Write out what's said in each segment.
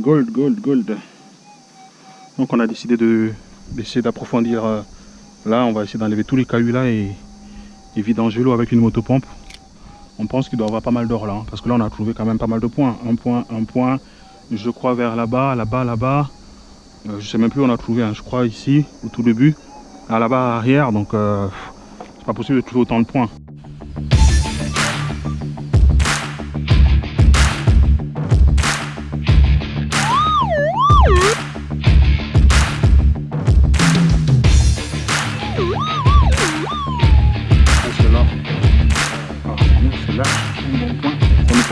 Gold, gold, gold. Donc on a décidé d'essayer d'approfondir. Euh, là, on va essayer d'enlever tous les cailloux là et, et vidanger l'eau avec une motopompe. On pense qu'il doit avoir pas mal d'or là. Hein, parce que là, on a trouvé quand même pas mal de points. Un point, un point. Je crois vers là-bas, là-bas, là-bas. Euh, je sais même plus où on a trouvé. Hein, je crois ici, au tout début. Là-bas, arrière. Donc, euh, c'est pas possible de trouver autant de points.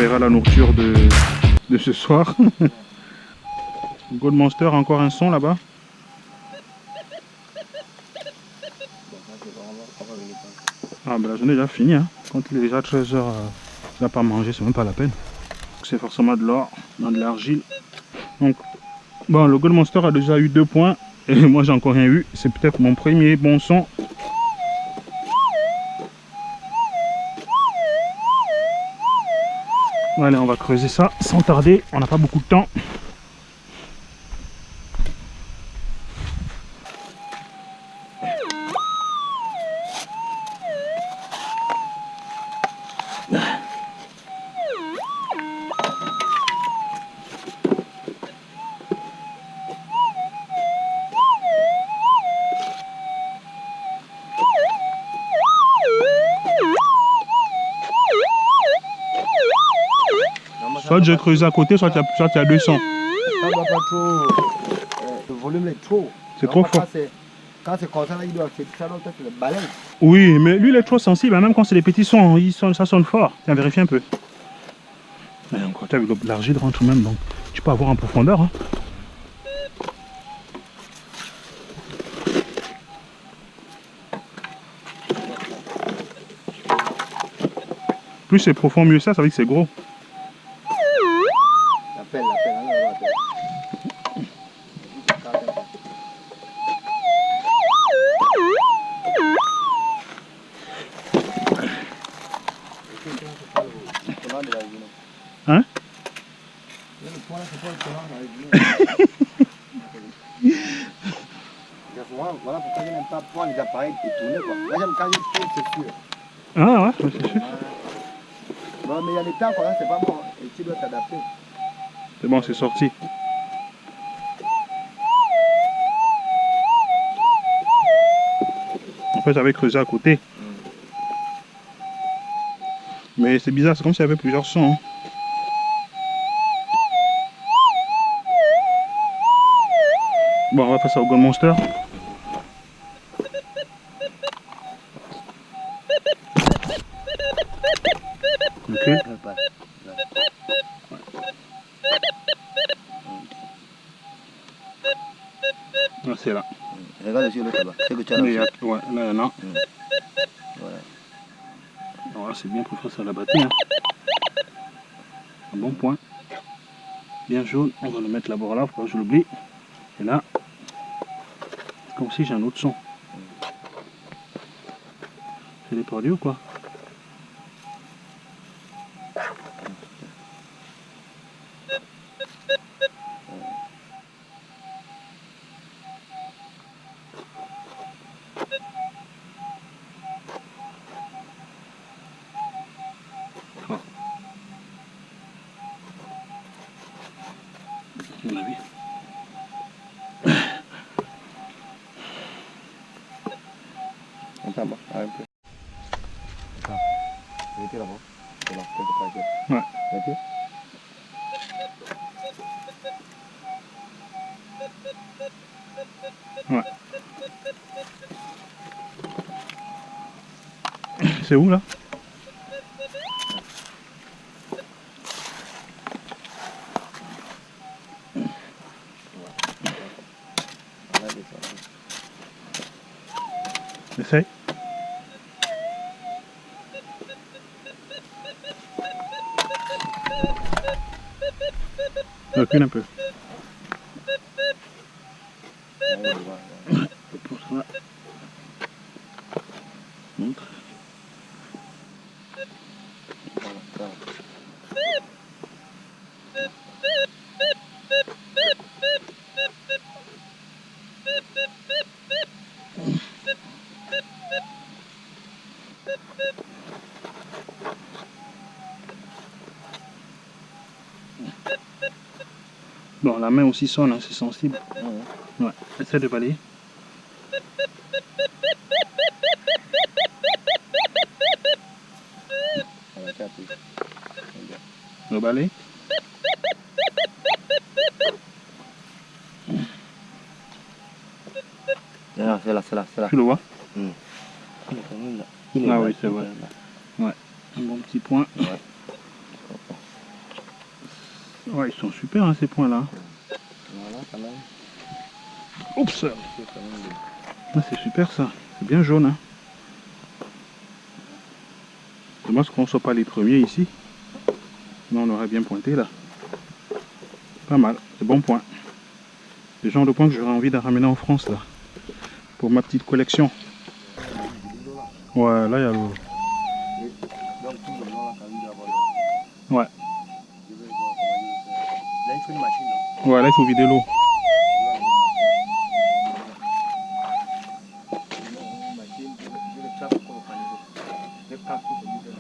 La nourriture de, de ce soir. Gold Monster, encore un son là-bas. Ah ben la journée déjà finie. Hein. Quand il est déjà 13h, euh, il n'a pas mangé, c'est même pas la peine. C'est forcément de l'or, dans de l'argile. Donc, bon, le Gold Monster a déjà eu deux points. Et moi, j'ai encore rien eu. C'est peut-être mon premier bon son Allez, on va creuser ça sans tarder. On n'a pas beaucoup de temps. Soit j'ai creusé à côté, soit il y, a 200. Ça doit pas trop. Le volume est trop. C'est trop fort. Quand c'est comme ça, il doit le. Oui, mais lui il est trop sensible, même quand c'est des petits sons, ça sonne fort. Tiens, vérifie un peu. Mais encore, l'argile rentre même, donc tu peux avoir en profondeur. Hein. Plus c'est profond, mieux ça, ça veut dire que c'est gros. Ah ouais, c'est sûr. Non mais il y a des temps quoi, c'est pas bon. Et tu dois t'adapter. C'est bon, c'est sorti. En fait j'avais creusé à côté. Mais c'est bizarre, c'est comme s'il y avait plusieurs sons. Hein. Bon, on va passer au Gold Monster. Ok. Ah, c'est là. Regarde sur l'autre là-bas. C'est que tu as là. Ouais, là, y en a. Voilà. Voilà, c'est bien pour faire ça à la batterie. Hein. Un bon point. Bien jaune. On va le mettre là-bas là, que je l'oublie. Et là, j'ai un autre son. C'est les produits ou quoi? C'est où là Essaye. Recule un peu. La main aussi sonne, hein, c'est sensible. Ouais. Ouais, essaie de balayer. On. Non, c'est là, c'est là, c'est là. Tu le vois? Il est là. Est Ah là, oui, c'est est vrai. là. Un bon petit point. Ouais. Ouais, ils sont super hein, ces points-là. Voilà, quand même. Oups. Ah, C'est super ça. C'est bien jaune. Hein. Dommage qu'on ne soit pas les premiers ici? Sinon on aurait bien pointé là. Pas mal. C'est bon point. Le genre de point que j'aurais envie de ramener en France là. Pour ma petite collection. Ouais, là il y a le... Donc tout le long là, quand il doit avoir le- Ouais. Là, il faut une machine, l'eau. Il va casser celui de là.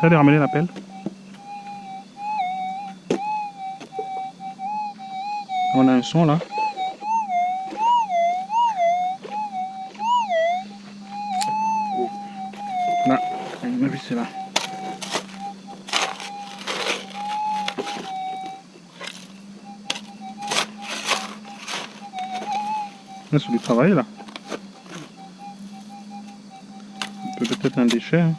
Ça de ramener la pelle On a un son. Là, là. Là, c'est du travail là. Peut-être un déchet. hein.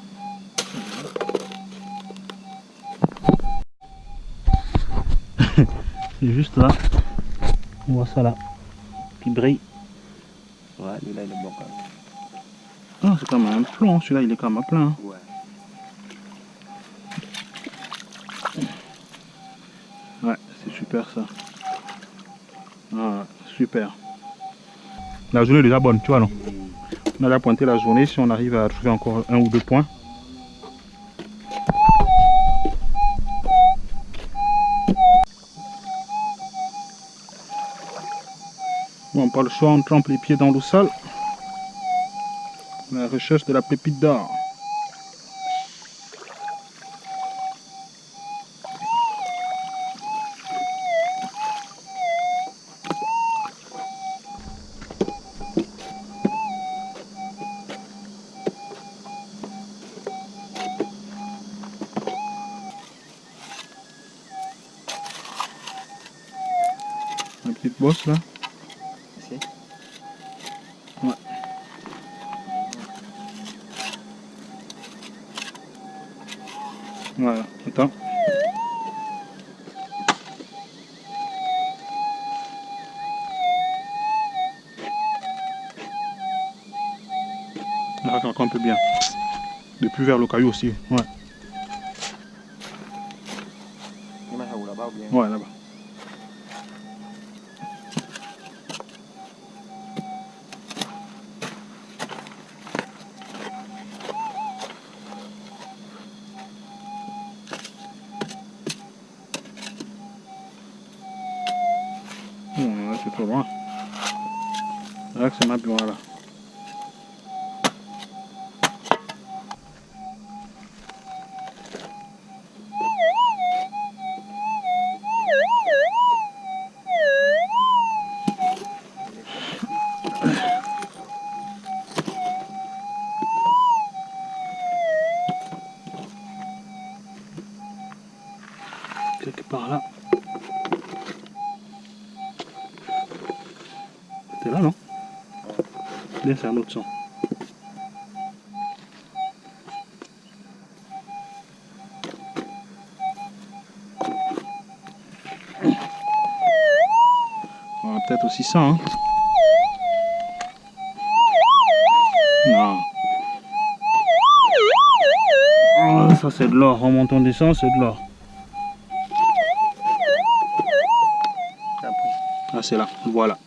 C'est juste là. On voit ça là. Qui brille. Ouais, lui là, il est bon quand même. Ah, c'est comme un plomb. Celui-là, il est comme un plein. hein. Ouais. Ouais, c'est super ça. Ah, La journée est déjà bonne, tu vois, non? On a déjà pointé la journée. Si on arrive à trouver encore un ou deux points. Bon, pas le choix, on trempe les pieds dans l'eau sale. La recherche de la pépite d'or. La petite bosse là. Ici Voilà, attends. Un peu bien. De plus vers le caillou aussi. Ouais, Là, que c'est ma bureau là. Quelque part là. C'était là, non? Bien, c'est un autre son. On va peut-être aussi ça, hein Non. Oh, ça c'est de l'or, en montant descend, c'est de l'or. Ah, c'est là, voilà.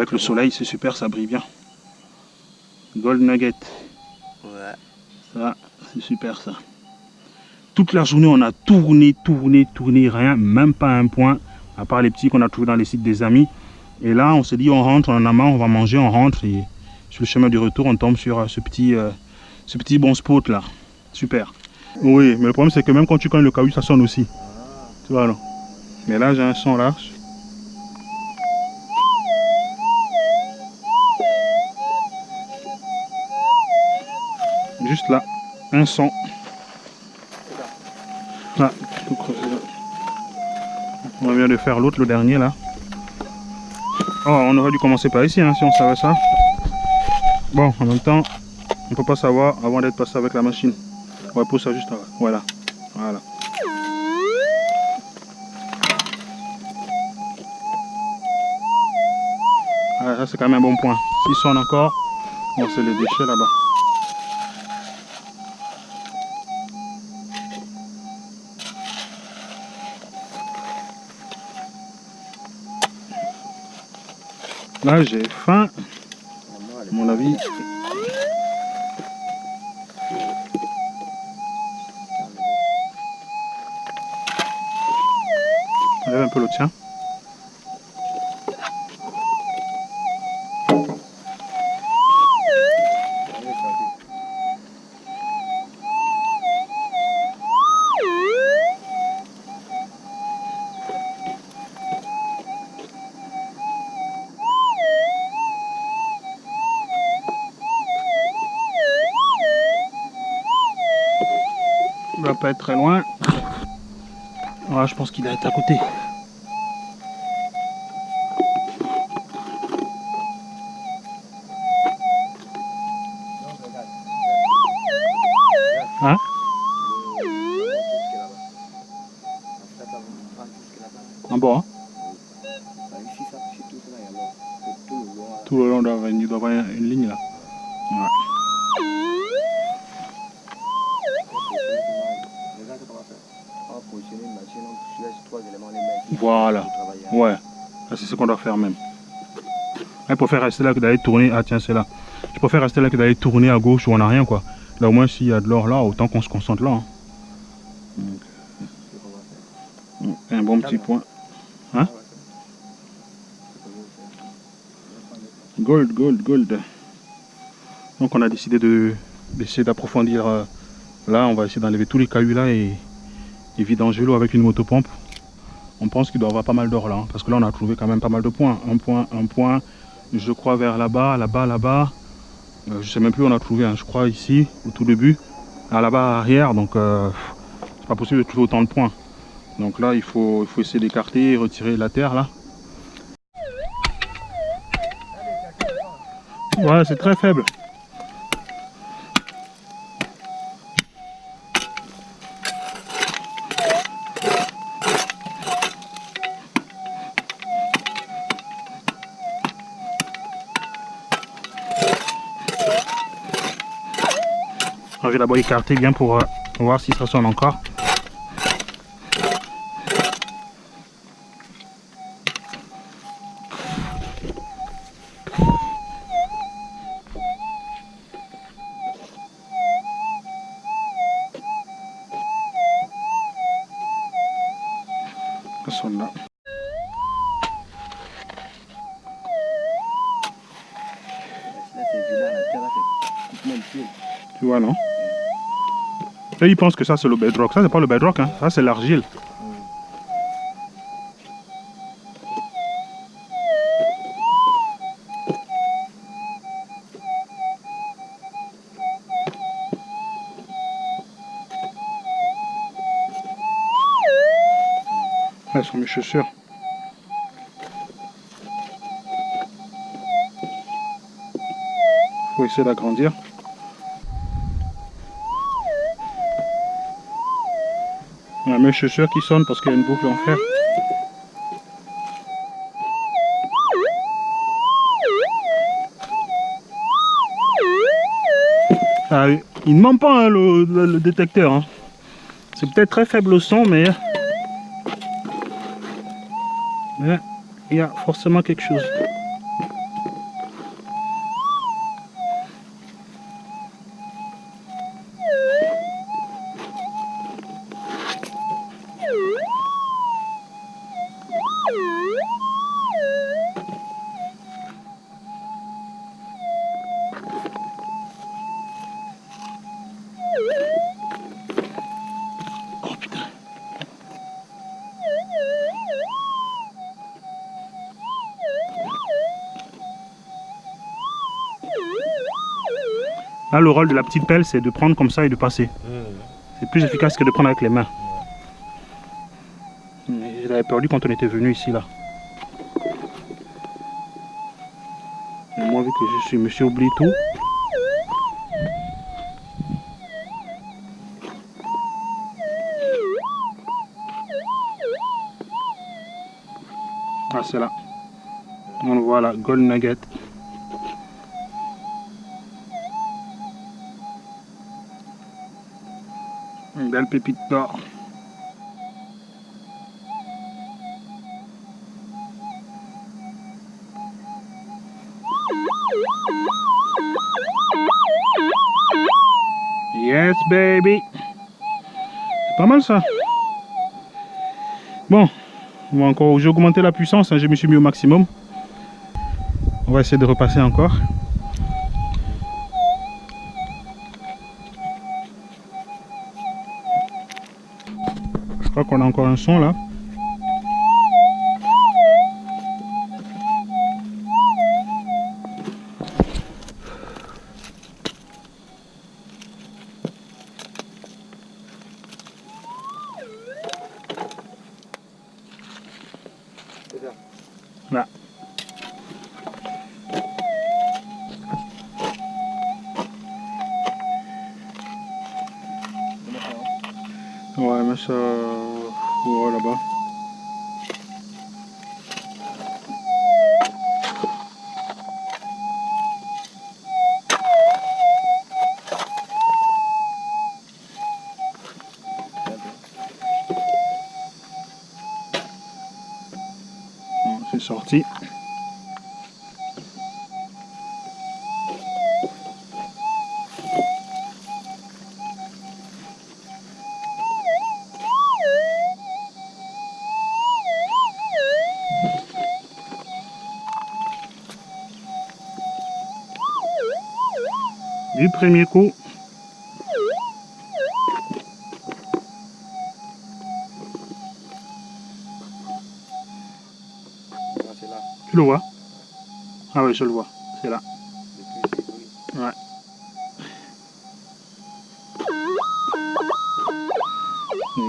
Avec le soleil, c'est super, ça brille bien. Gold Nugget. Ouais. Ça, c'est super ça. Toute la journée, on a tourné, tourné, tourné, rien, même pas un point, à part les petits qu'on a trouvés dans les sites des amis. Et là, on s'est dit, on rentre, on en a marre, on va manger, on rentre. Et sur le chemin du retour, on tombe sur euh, ce petit, euh, ce petit bon spot là. Super. Oui, mais le problème, c'est que même quand tu connais le caillou, ça sonne aussi. Tu vois, non Mais là, j'ai un son large. Là, un son. Ah, là. On vient de faire l'autre, le dernier là. Oh, on aurait dû commencer par ici hein, si on savait ça. Bon, en même temps, on peut pas savoir avant d'être passé avec la machine. On va pousser juste là. Voilà. Voilà. Ah, ça c'est quand même un bon point. S'il sonne encore, bon, c'est les déchets là-bas. Là, j'ai faim. Mon avis. Enlève un peu le tien. Très loin. Voilà, je pense qu'il va être à côté. Hein? En bas hein? Tout le long, doit il doit y avoir une ligne là. Ce qu'on doit faire même. Je préfère rester là que d'aller tourner. Ah tiens, c'est là. Je préfère rester là que d'aller tourner à gauche où on n'a rien quoi. Là au moins s'il y a de l'or là, autant qu'on se concentre là. hein. Donc, un bon petit point. Hein? Gold, gold, gold. Donc on a décidé de d'essayer d'approfondir. euh, là, on va essayer d'enlever tous les cailloux là et, et vidanger l'eau avec une motopompe. On pense qu'il doit avoir pas mal d'or là, hein, parce que là on a trouvé quand même pas mal de points. Un point, un point, je crois vers là-bas, là-bas, là-bas. Euh, je sais même plus où on a trouvé, hein, je crois ici, au tout début. Ah, là-bas arrière, donc euh, c'est pas possible de trouver autant de points. Donc là il faut, il faut essayer d'écarter et retirer la terre là. Ouais, c'est très faible. D'abord écarter bien pour euh, voir si ça sonne encore. Ça sonne là. Tu vois, non? Et ils pensent que ça, c'est le bedrock. Ça, c'est pas le bedrock, hein. ça, c'est l'argile. Elles sont mes chaussures. Faut essayer d'agrandir. Mes chaussures qui sonnent parce qu'il y a une boucle en fer. Ah, il ne ment pas hein, le, détecteur. hein. C'est peut-être très faible le son, mais... mais il y a forcément quelque chose. Là, le rôle de la petite pelle, c'est de prendre comme ça et de passer. C'est plus efficace que de prendre avec les mains. Je l'avais perdu quand on était venu ici, là. Moi, vu que je suis monsieur oublie tout. Ah, c'est là. On le voit là, Gold Nugget. Pépite d'or. Yes, baby. Pas mal ça. Bon, on encore, j'ai augmenté la puissance, hein, je me suis mis au maximum. On va essayer de repasser encore. Qu'on a encore un son là. Là. Ouais, mais ça... Ouais, premier coup. Ah, là. Tu le vois? Ah oui, je le vois. C'est là. Ouais.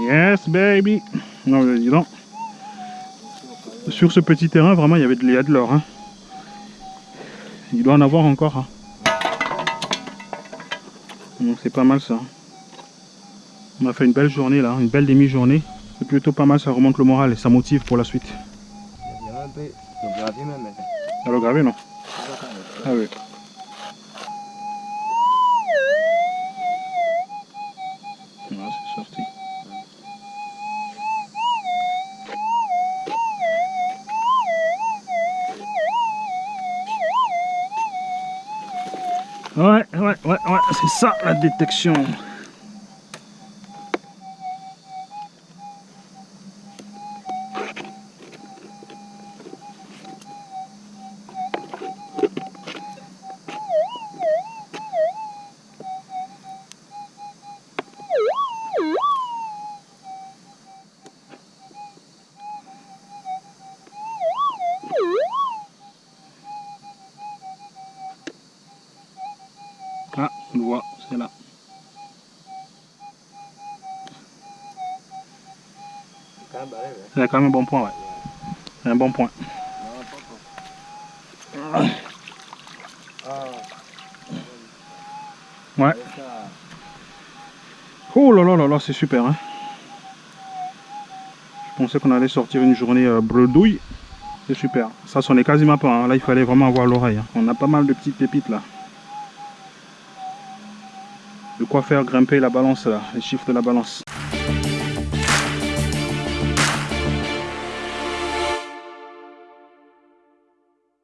Yes, baby. Non, mais dis donc. Sur ce petit terrain, vraiment, il y avait de l'or. hein. Il doit en avoir encore. hein. Donc c'est pas mal ça. On a fait une belle journée là, une belle demi-journée. C'est plutôt pas mal, ça remonte le moral et ça motive pour la suite. Il y a même un peu de gravier même. mais c'est- Alors gravé non Ah oui. Ouais, ouais, ouais, ouais, c'est ça la détection. C'est quand même barré, ouais. C'est quand même un bon point, ouais. C'est un bon point. Ah. Ouais. Oh là là là là, c'est super. Hein. Je pensais qu'on allait sortir une journée euh, bredouille. C'est super. Ça sonnait quasiment pas. hein. Là, il fallait vraiment avoir l'oreille. hein. On a pas mal de petites pépites là. De quoi faire grimper la balance là, les chiffres de la balance.